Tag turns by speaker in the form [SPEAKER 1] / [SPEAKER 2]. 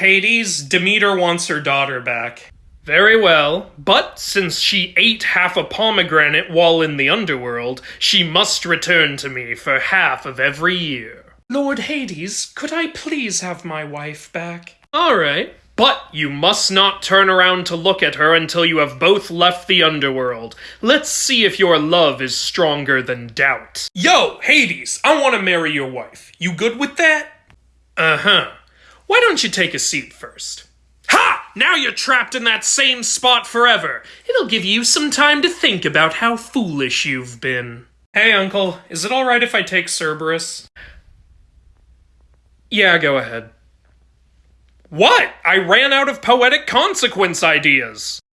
[SPEAKER 1] Hades, Demeter wants her daughter back. Very well, but since she ate half a pomegranate while in the underworld, she must return to me for half of every year. Lord Hades, could I please have my wife back? All right. But you must not turn around to look at her until you have both left the underworld. Let's see if your love is stronger than doubt. Yo, Hades, I want to marry your wife. You good with that? Uh huh. Why don't you take a seat first? Ha! Now you're trapped in that same spot forever. It'll give you some time to think about how foolish you've been. Hey, Uncle, is it alright if I take Cerberus? Yeah, go ahead. What? I ran out of poetic consequence ideas.